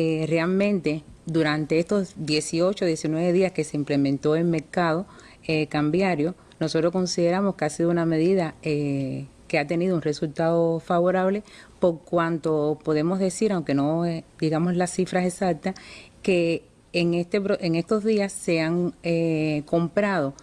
Eh, realmente, durante estos 18, 19 días que se implementó el mercado eh, cambiario, nosotros consideramos que ha sido una medida eh, que ha tenido un resultado favorable por cuanto podemos decir, aunque no digamos las cifras exactas, que en, este, en estos días se han comprado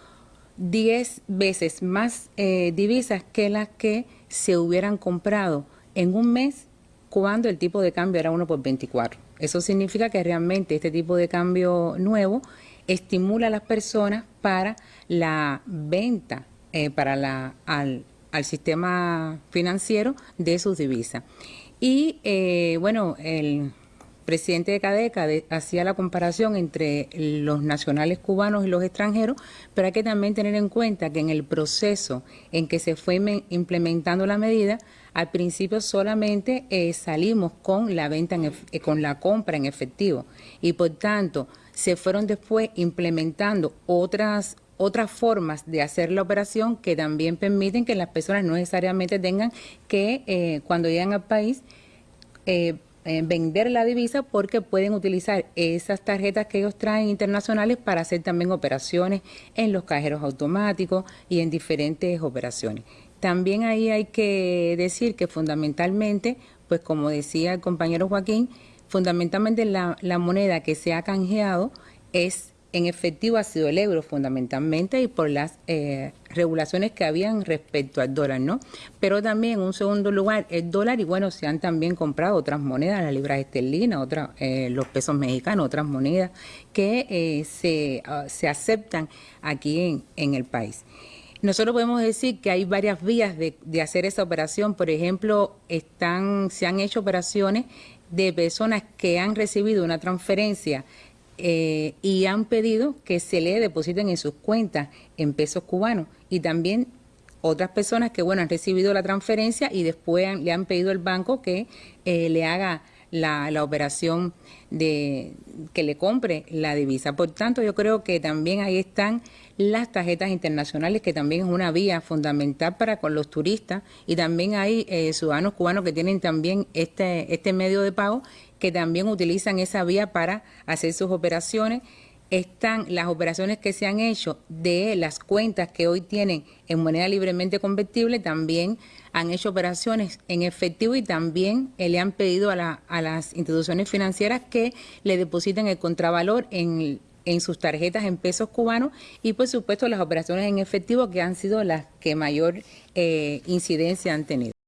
10 veces más divisas que las que se hubieran comprado en un mes cuando el tipo de cambio era 1 por 24. Eso significa que realmente este tipo de cambio nuevo estimula a las personas para la venta, eh, para la, al, al sistema financiero de sus divisas. Y eh, bueno, el presidente de Cadeca de, hacía la comparación entre los nacionales cubanos y los extranjeros, pero hay que también tener en cuenta que en el proceso en que se fue implementando la medida, al principio solamente eh, salimos con la venta en, eh, con la compra en efectivo. Y por tanto se fueron después implementando otras otras formas de hacer la operación que también permiten que las personas no necesariamente tengan que eh, cuando llegan al país eh, eh, vender la divisa porque pueden utilizar esas tarjetas que ellos traen internacionales para hacer también operaciones en los cajeros automáticos y en diferentes operaciones. También ahí hay que decir que fundamentalmente, pues como decía el compañero Joaquín, fundamentalmente la, la moneda que se ha canjeado es en efectivo ha sido el euro fundamentalmente y por las eh, regulaciones que habían respecto al dólar, ¿no? Pero también en un segundo lugar el dólar y bueno, se han también comprado otras monedas, las libras esterlinas, otras, eh, los pesos mexicanos, otras monedas que eh, se, uh, se aceptan aquí en, en el país. Nosotros podemos decir que hay varias vías de, de, hacer esa operación. Por ejemplo, están, se han hecho operaciones de personas que han recibido una transferencia eh, y han pedido que se le depositen en sus cuentas en pesos cubanos. Y también otras personas que bueno han recibido la transferencia y después le han pedido al banco que eh, le haga la, la, operación de que le compre la divisa. Por tanto, yo creo que también ahí están las tarjetas internacionales, que también es una vía fundamental para con los turistas, y también hay eh, ciudadanos cubanos que tienen también este, este medio de pago que también utilizan esa vía para hacer sus operaciones. Están las operaciones que se han hecho de las cuentas que hoy tienen en moneda libremente convertible, también han hecho operaciones en efectivo y también le han pedido a, la, a las instituciones financieras que le depositen el contravalor en en sus tarjetas en pesos cubanos y por supuesto las operaciones en efectivo que han sido las que mayor eh, incidencia han tenido.